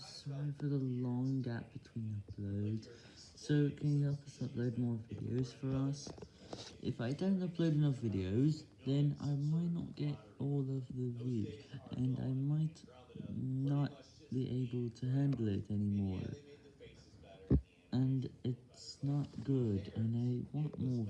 sorry for the long gap between uploads, so can you help us upload more videos for us? If I don't upload enough videos, then I might not get all of the views, and I might not be able to handle it anymore, and it's not good, and I want more views.